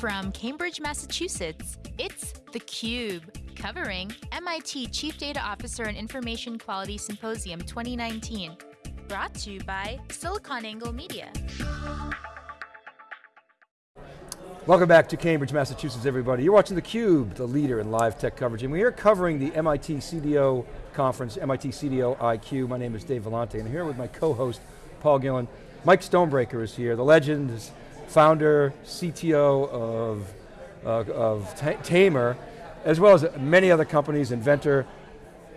From Cambridge, Massachusetts, it's theCUBE, covering MIT Chief Data Officer and Information Quality Symposium 2019. Brought to you by SiliconANGLE Media. Welcome back to Cambridge, Massachusetts, everybody. You're watching theCUBE, the leader in live tech coverage, and we're covering the MIT CDO conference, MIT CDO IQ. My name is Dave Vellante, and I'm here with my co-host, Paul Gillin. Mike Stonebraker is here, the legend, is founder, CTO of, uh, of Tamr, as well as many other companies, inventor.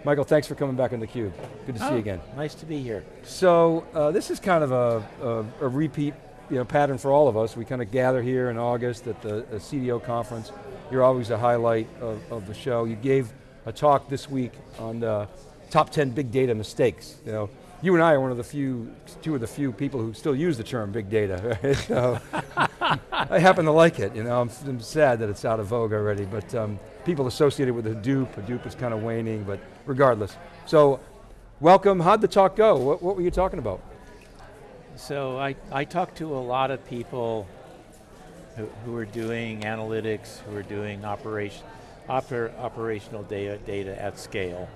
Michael, thanks for coming back on theCUBE. Good to oh, see you again. Nice to be here. So, uh, this is kind of a, a, a repeat you know, pattern for all of us. We kind of gather here in August at the, the CDO conference. You're always a highlight of, of, the show. You gave a talk this week on the top 10 big data mistakes. You know, you and I are one of the few, two of the few people who still use the term big data. Right? So, I happen to like it. You know, I'm, I'm, sad that it's out of vogue already, but um, people associated with Hadoop, Hadoop is kind of waning, but regardless. So, welcome, how'd the talk go? What, what were you talking about? So I, I talk to a lot of people who, who are doing analytics, who are doing operation, oper, operational data, data at scale.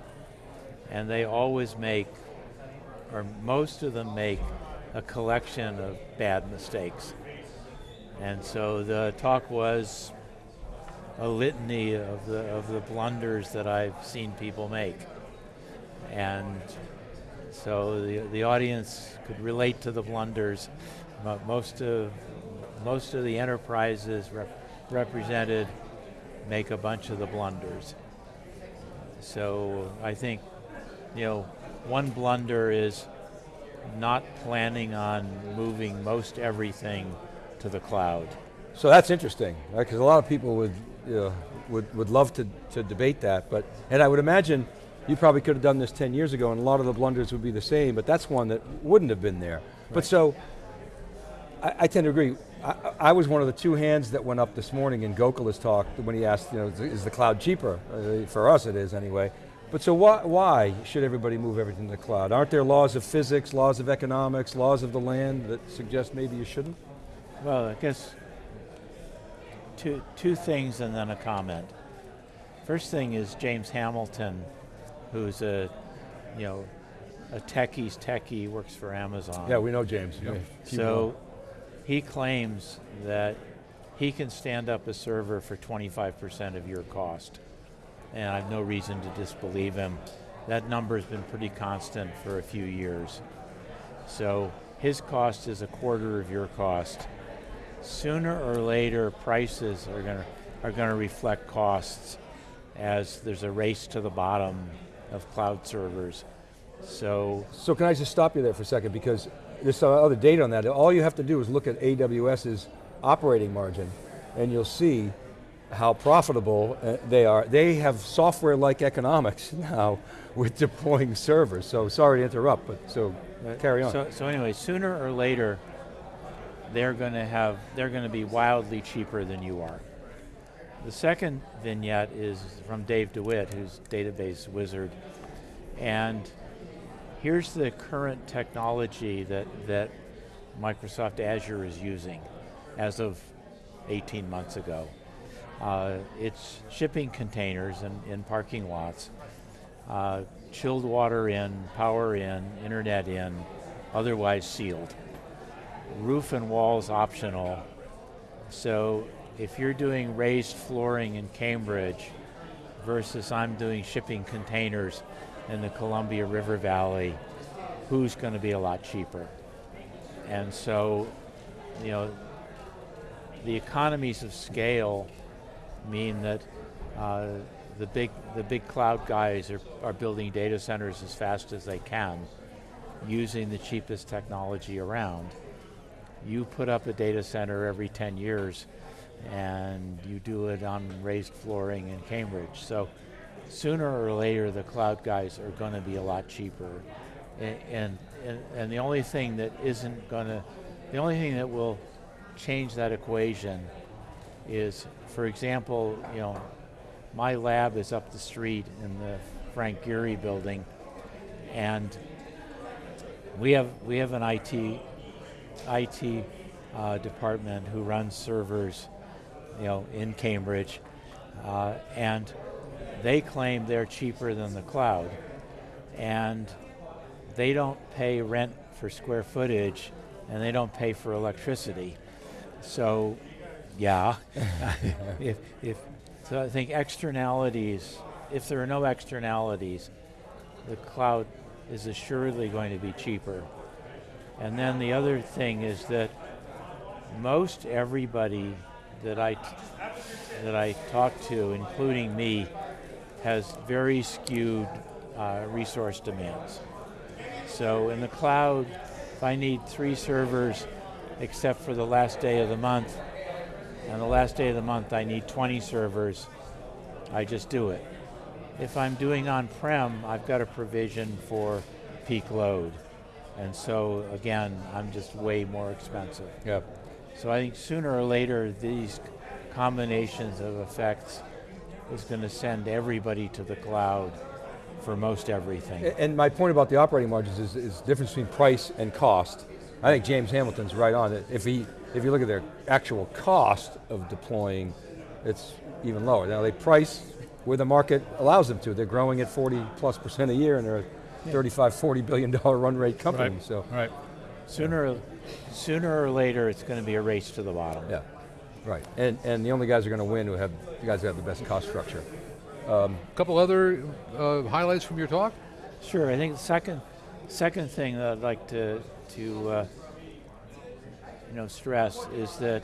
And they always make, or most of them make, a collection of bad mistakes. And so the talk was a litany of the, of the blunders that I've seen people make. And so the, the audience could relate to the blunders. Most of, most of the enterprises rep represented make a bunch of the blunders. So I think, you know, one blunder is not planning on moving most everything to the cloud. So that's interesting, because a lot of people would, you know, would, would love to, to debate that, but, and I would imagine you probably could have done this 10 years ago and a lot of the blunders would be the same, but that's one that wouldn't have been there. Right. But so, I, I, tend to agree. I, I, was one of the two hands that went up this morning in Gokula's talk when he asked, you know, is the cloud cheaper? Uh, for us it is anyway. But so why, why should everybody move everything to the cloud? Aren't there laws of physics, laws of economics, laws of the land that suggest maybe you shouldn't? Well, I guess two, two things and then a comment. First thing is James Hamilton who's a, you know, a techie's techie, works for Amazon. Yeah, we know James. Yeah. So he claims that he can stand up a server for 25% of your cost. And I have no reason to disbelieve him. That number's been pretty constant for a few years. So his cost is a quarter of your cost. Sooner or later, prices are going to are going to reflect costs as there's a race to the bottom of cloud servers. So, so can I just stop you there for a second because there's some other data on that. All you have to do is look at AWS's operating margin and you'll see how profitable uh, they are. They have software-like economics now with deploying servers. So sorry to interrupt, but so uh, carry on. So, so anyway, sooner or later, they're going to have, they're going to be wildly cheaper than you are. The second vignette is from Dave DeWitt, who's database wizard. And here's the current technology that, that Microsoft Azure is using as of 18 months ago. Uh, it's shipping containers in, in parking lots, uh, chilled water in, power in, internet in, otherwise sealed. Roof and walls optional, so if you're doing raised flooring in Cambridge versus I'm doing shipping containers in the Columbia River Valley, who's going to be a lot cheaper? And so, you know, the economies of scale mean that uh, the big the big cloud guys are, are building data centers as fast as they can using the cheapest technology around. You put up a data center every 10 years and you do it on raised flooring in Cambridge. So sooner or later the cloud guys are going to be a lot cheaper. And, and, and the only thing that isn't going to, the only thing that will change that equation is, for example, you know, my lab is up the street in the Frank Gehry building, and we have we have an IT IT uh, department who runs servers you know, in Cambridge, uh, and they claim they're cheaper than the cloud, and they don't pay rent for square footage, and they don't pay for electricity. So, yeah, if, if, so I think externalities, if there are no externalities, the cloud is assuredly going to be cheaper. And then the other thing is that most everybody that I that I talk to, including me, has very skewed uh, resource demands. So in the cloud, if I need three servers, except for the last day of the month, and the last day of the month I need 20 servers, I just do it. If I'm doing on-prem, I've got a provision for peak load. And so again, I'm just way more expensive. Yeah. So I think sooner or later, these combinations of effects is going to send everybody to the cloud for most everything. And my point about the operating margins is, is the difference between price and cost. I think James Hamilton's right on it. If, he, if you look at their actual cost of deploying, it's even lower. Now they price where the market allows them to. They're growing at 40 plus percent a year and they're a 35, 40 billion dollar run rate company, Right. so. Right. Sooner, sooner or later, it's going to be a race to the bottom. Yeah, right. And, and the only guys who are going to win who have, the guys who have the best cost structure. A couple other uh, highlights from your talk? Sure. I think the second, second thing that I'd like to to uh, you know stress is that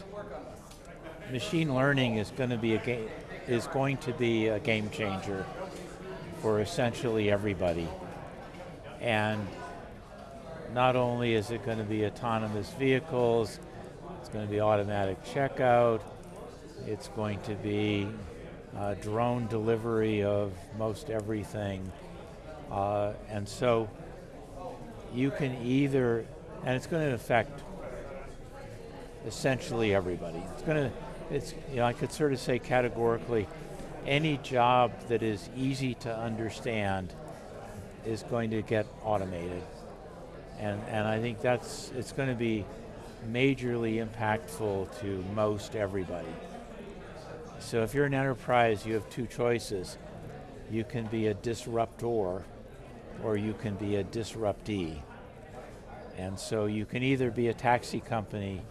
machine learning is going to be a game is going to be a game changer for essentially everybody, and not only is it going to be autonomous vehicles, it's going to be automatic checkout, it's going to be uh, drone delivery of most everything. Uh, and so you can either, and it's going to affect essentially everybody. It's going to, it's, you know, I could sort of say categorically, any job that is easy to understand is going to get automated. And, and I think that's, it's going to be majorly impactful to most everybody. So if you're an enterprise, you have two choices. You can be a disruptor, or you can be a disruptee. And so you can either be a taxi company,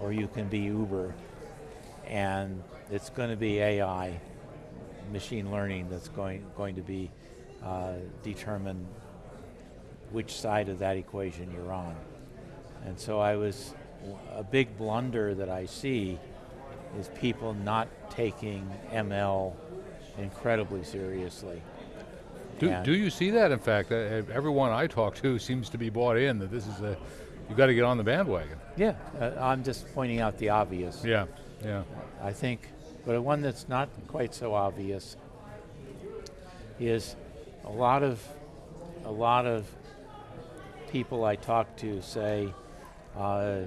or you can be Uber. And it's going to be AI, machine learning, that's going, going to be uh, determine which side of that equation you're on. And so I was, a big blunder that I see is people not taking ML incredibly seriously. Do, do you see that? In fact, everyone I talk to seems to be bought in that this is a, you got to get on the bandwagon. Yeah, uh, I'm just pointing out the obvious. Yeah, yeah. I think, but one that's not quite so obvious is a lot of a lot of people I talk to say, uh,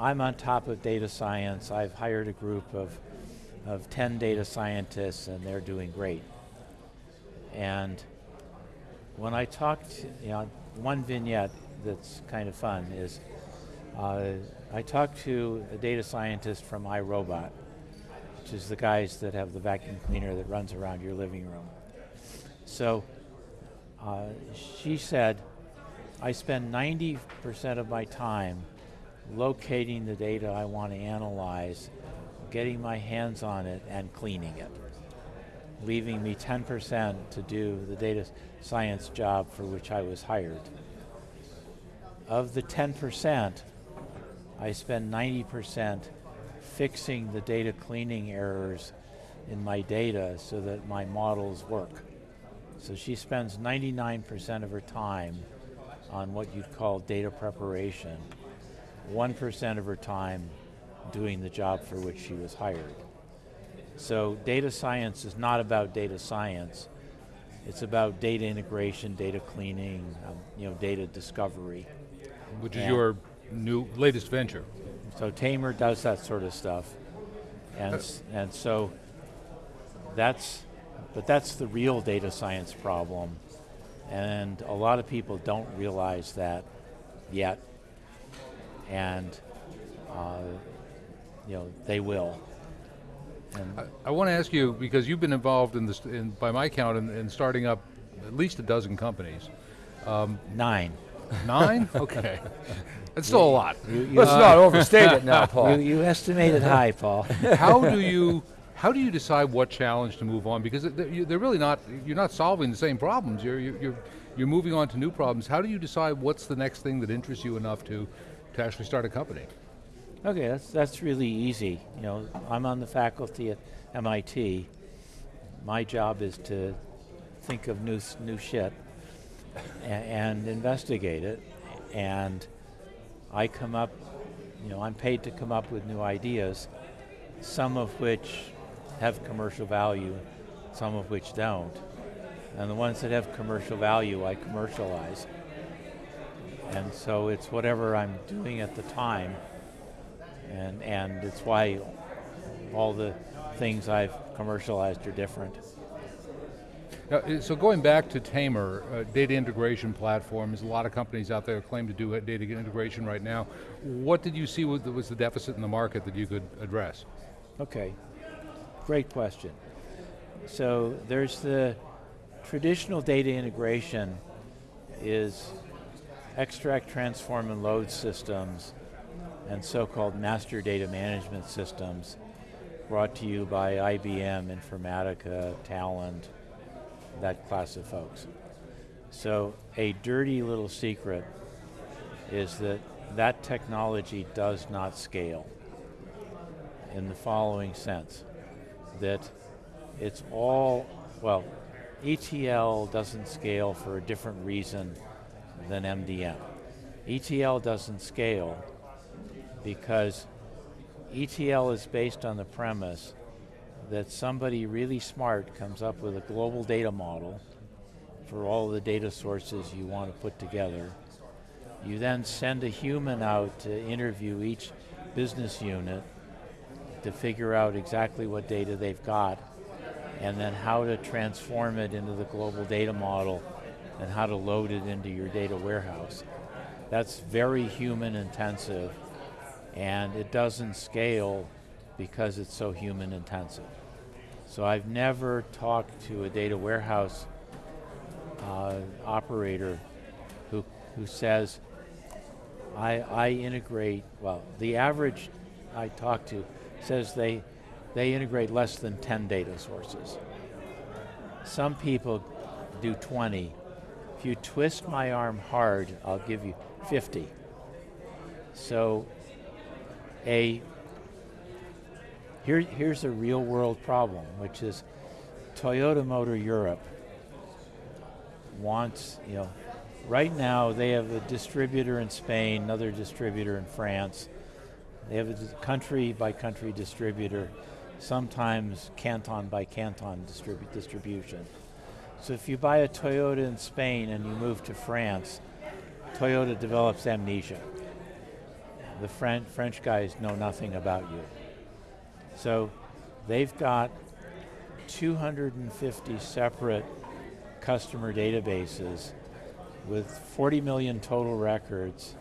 I'm on top of data science. I've hired a group of of 10 data scientists and they're doing great. And when I talked, you know, one vignette that's kind of fun is uh, I talked to a data scientist from iRobot, which is the guys that have the vacuum cleaner that runs around your living room. So uh, she said, I spend 90% of my time locating the data I want to analyze, getting my hands on it, and cleaning it, leaving me 10% to do the data science job for which I was hired. Of the 10%, I spend 90% fixing the data cleaning errors in my data so that my models work. So she spends 99% of her time on what you'd call data preparation, 1% of her time doing the job for which she was hired. So data science is not about data science. It's about data integration, data cleaning, um, you know, data discovery. Which is your new latest venture. So Tamr does that sort of stuff, and s- and so that's, but that's the real data science problem, and a lot of people don't realize that yet, and uh, you know they will. And I, I want to ask you because you've been involved in this, in, by my count, in, in starting up at least a dozen companies. nine. Nine? okay, that's still a lot. You, you, Let's not overstate it now, Paul. you, you estimated high, Paul. how do you how do you decide what challenge to move on? Because they're, they're really not you're not solving the same problems. You're you're you're, you're moving on to new problems. How do you decide what's the next thing that interests you enough to to actually start a company? Okay, that's that's really easy. You know, I'm on the faculty at MIT. My job is to think of new new shit and investigate it. And I come up, you know, I'm paid to come up with new ideas, some of which have commercial value, some of which don't. And the ones that have commercial value, I commercialize. And so it's whatever I'm doing at the time and and it's why all the things I've commercialized are different. Now, uh, so going back to Tamr, uh, data integration platform, there's a lot of companies out there claim to do data integration right now. What did you see was the deficit in the market that you could address? Okay, great question. So there's the traditional data integration is extract, transform, and load systems and so-called master data management systems brought to you by IBM, Informatica, Talend, that class of folks. So a dirty little secret is that that technology does not scale in the following sense that it's all, well, ETL doesn't scale for a different reason than MDM. ETL doesn't scale because ETL is based on the premise that somebody really smart comes up with a global data model for all the data sources you want to put together. You then send a human out to interview each business unit to figure out exactly what data they've got and then how to transform it into the global data model and how to load it into your data warehouse. That's very human intensive and it doesn't scale because it's so human intensive. So I've never talked to a data warehouse uh, operator who, who says, I, I integrate, well, the average I talk to says they, they integrate less than 10 data sources. Some people do 20. If you twist my arm hard, I'll give you 50. So a here, here's a real world problem, which is Toyota Motor Europe wants, you know, right now they have a distributor in Spain, another distributor in France. They have a country by country distributor, sometimes canton by canton distribu- distribution. So if you buy a Toyota in Spain and you move to France, Toyota develops amnesia. The French, French guys know nothing about you. So they've got 250 separate customer databases with 40 million total records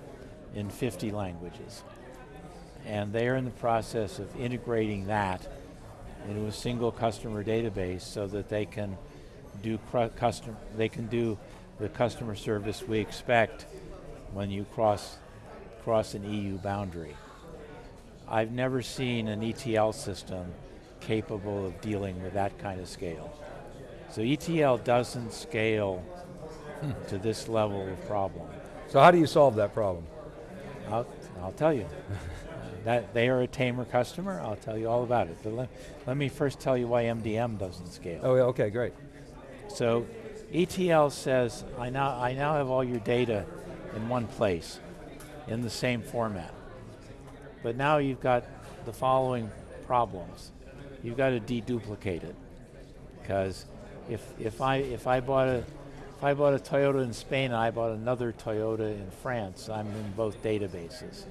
in 50 languages. And they are in the process of integrating that into a single customer database so that they can do custom they can do the customer service we expect when you cross cross an EU boundary. I've never seen an ETL system capable of dealing with that kind of scale. So ETL doesn't scale to this level of problem. So how do you solve that problem? I'll, I'll tell you. that they are a Tamr customer, I'll tell you all about it. But let, let me first tell you why MDM doesn't scale. Oh, yeah, okay, great. So ETL says, I now, I now have all your data in one place, in the same format. But now you've got the following problems. You've got to deduplicate it. Because if, if, I, if, I bought a, if I bought a Toyota in Spain and I bought another Toyota in France, I'm in both databases.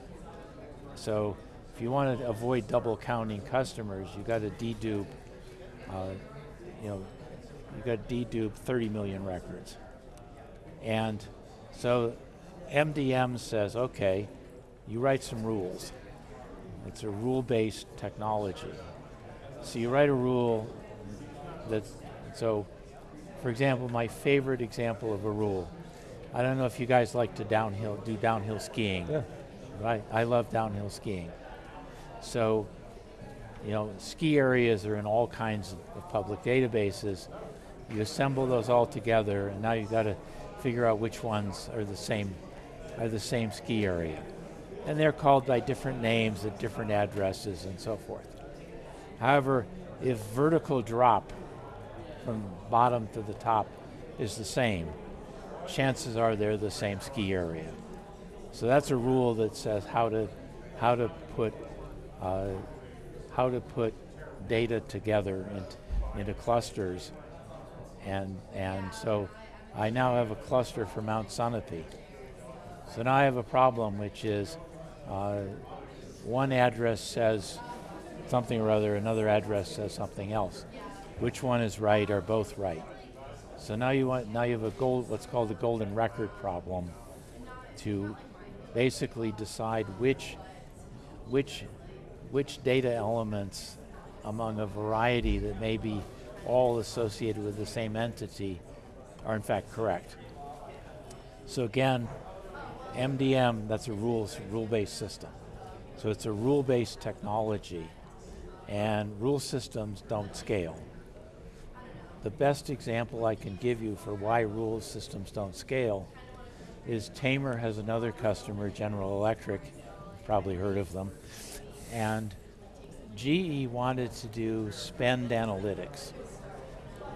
So if you want to avoid double counting customers, you've got to dedupe, uh, you know, you got to dedupe 30 million records. And so MDM says, okay, you write some rules. It's a rule-based technology. So you write a rule that's, so for example, my favorite example of a rule, I don't know if you guys like to downhill, do downhill skiing. Yeah. Right, I love downhill skiing. So, you know, ski areas are in all kinds of public databases. You assemble those all together, and now you've got to figure out which ones are the same, are the same ski area. And they're called by different names at different addresses and so forth. However, if vertical drop from bottom to the top is the same, chances are they're the same ski area. So that's a rule that says how to how to put uh, how to put data together into, into clusters, and and so I now have a cluster for Mount Sunapee. So now I have a problem, which is uh, one address says something or other, another address says something else. Which one is right or both right? So now you want now you have a gold what's called the golden record problem to basically decide which which which data elements among a variety that may be all associated with the same entity are in fact correct. So again, MDM, that's a rules rule-based system. So it's a rule-based technology and rule systems don't scale. The best example I can give you for why rule systems don't scale is Tamr has another customer, General Electric, probably heard of them, and GE wanted to do spend analytics.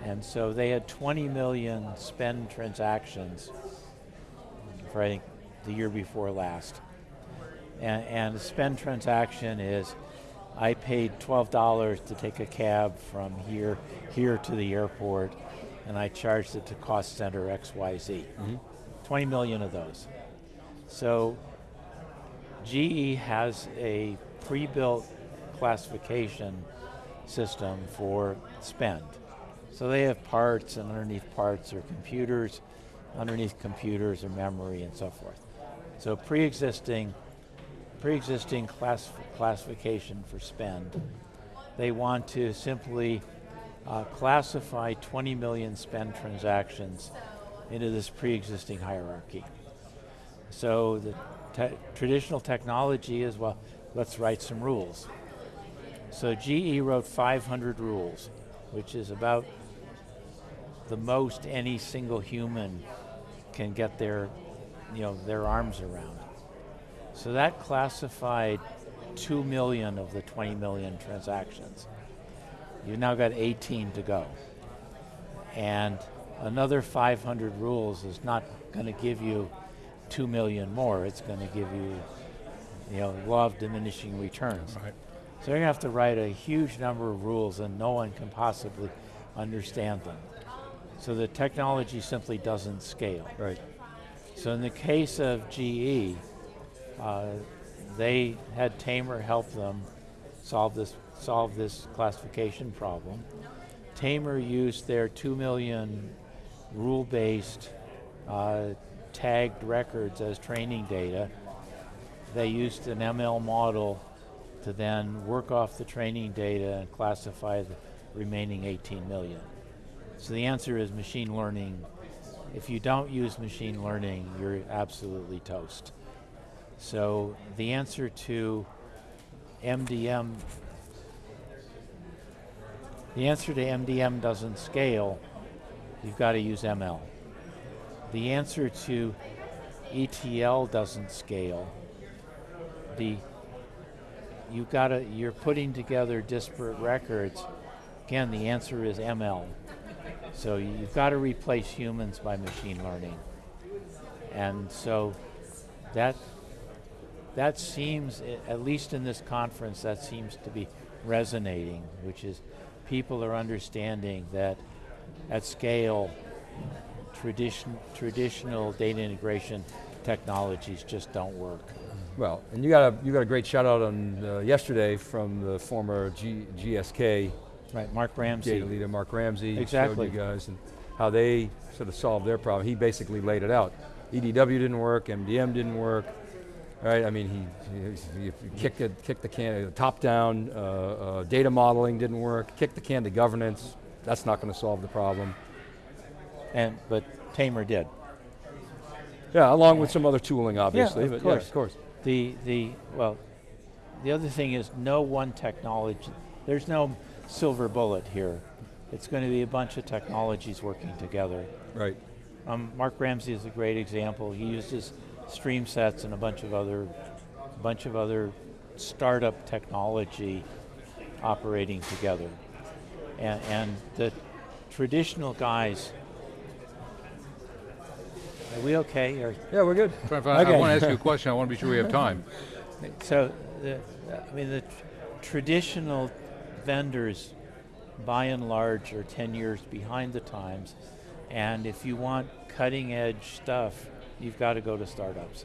And so they had 20 million spend transactions for I think the year before last. And, and spend transaction is I paid $12 to take a cab from here here to the airport and I charged it to cost center XYZ. Mm -hmm. 20 million of those. So GE has a pre-built classification system for spend. So they have parts and underneath parts are computers, underneath computers are memory and so forth. So pre-existing pre-existing class classification for spend. They want to simply uh, classify 20 million spend transactions into this pre-existing hierarchy. So the te traditional technology is, well, let's write some rules. So GE wrote 500 rules, which is about the most any single human can get their, you know, their arms around. So that classified 2 million of the 20 million transactions. You've now got 18 to go. And another 500 rules is not going to give you 2 million more. It's going to give you, you know, law of diminishing returns. Right. So you're going to have to write a huge number of rules and no one can possibly understand them. So the technology simply doesn't scale. Right. So in the case of GE, uh, they had Tamr help them solve this solve this classification problem. Tamr used their two million rule-based uh, tagged records as training data. They used an ML model to then work off the training data and classify the remaining 18 million. So the answer is machine learning. If you don't use machine learning, you're absolutely toast. So the answer to MDM, the answer to MDM doesn't scale, you've got to use ML. The answer to ETL doesn't scale. The you've got to you're putting together disparate records. Again, the answer is ML. So you've got to replace humans by machine learning. And so that that seems, at least in this conference, that seems to be resonating, which is people are understanding that at scale, tradition, traditional data integration technologies just don't work. Well, and you got a you got a great shout out on uh, yesterday from the former G, GSK. Right, Mark Ramsey. Data leader Mark Ramsey. Exactly. Showed you guys and how they sort of solved their problem. He basically laid it out. EDW didn't work, MDM didn't work, right? I mean, he, he, he kicked, it, kicked the can, top down, uh, uh, data modeling didn't work, kicked the can to governance, that's not going to solve the problem. And, but Tamr did. Yeah, along with some other tooling, obviously. Yeah, of but course. Yeah, of course. The, the, well, the other thing is no one technology, there's no silver bullet here. It's going to be a bunch of technologies working together. Right. Um, Mark Ramsey is a great example. He uses StreamSets and a bunch of other, bunch of other startup technology operating together. And, and the traditional guys, are we okay? Or, Yeah, we're good. Fine, fine. I Okay. want to ask you a question. I want to be sure we have time. so, the, I mean, the tr- traditional vendors, by and large, are 10 years behind the times. And if you want cutting edge stuff, you've got to go to startups.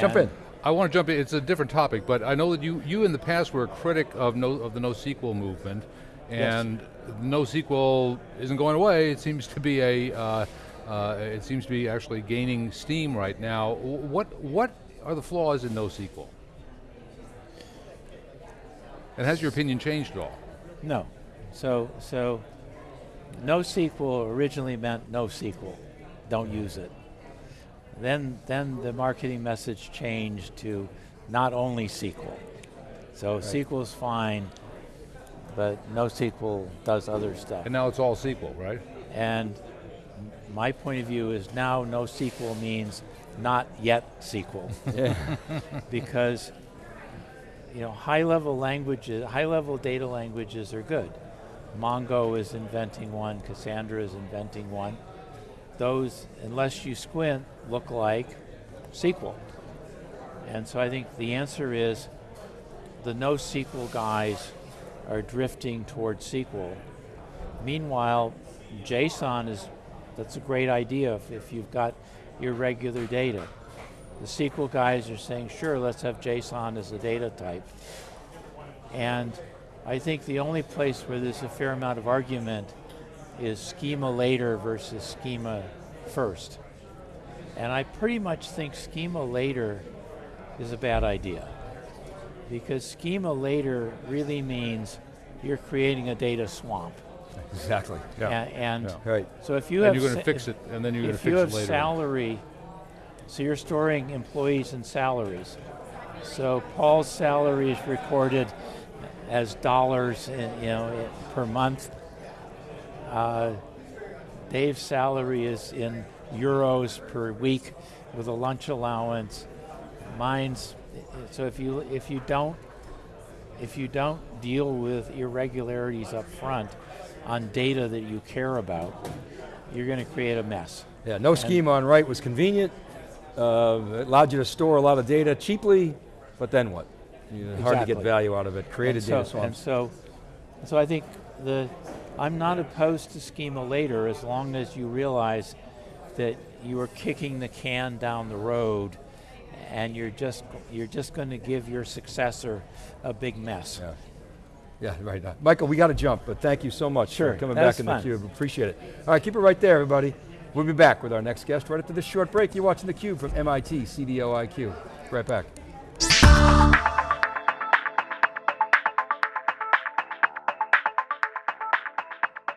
Jump in. I want to jump in. It's a different topic, but I know that you, you in the past were a critic of no of the NoSQL movement, and NoSQL isn't going away. It seems to be a uh, uh, it seems to be actually gaining steam right now. What what are the flaws in NoSQL? And has your opinion changed at all? No. So, so NoSQL originally meant no SQL. Don't use it. Then, then the marketing message changed to not only SQL. So SQL is fine, but NoSQL does other stuff. And now it's all SQL, right? And my point of view is now NoSQL means not yet SQL. Yeah. because you know high level languages high level data languages are good mongo is inventing one cassandra is inventing one those unless you squint look like sql and so i think the answer is the NoSQL guys are drifting towards SQL. Meanwhile, JSON is that's a great idea if, if you've got irregular data. The SQL guys are saying, sure, let's have JSON as a data type. And I think the only place where there's a fair amount of argument is schema later versus schema first. And I pretty much think schema later is a bad idea. Because schema later really means you're creating a data swamp. exactly. A- and Yeah. Right. so if you and have you're going to fix it, and then you're going to fix it later. if you have salary, so you're storing employees and salaries. So Paul's salary is recorded as dollars, in, you know, per month. Uh, Dave's salary is in euros per week with a lunch allowance. Mine's so if you if you don't if you don't deal with irregularities up front on data that you care about, you're going to create a mess. Yeah, no schema on write was convenient. Uh, it allowed you to store a lot of data cheaply, but then what? You know, Hard to get value out of it. Created and data so, And so, so I think the, I'm not opposed to schema later as long as you realize that you are kicking the can down the road and you're just, you're just going to give your successor a big mess. Yeah. Yeah, right. Michael, we got to jump, but thank you so much Sure, for coming back in fun. the theCUBE. Appreciate it. All right, keep it right there, everybody. We'll be back with our next guest right after this short break. You're watching theCUBE from MIT C D O I Q. Right back.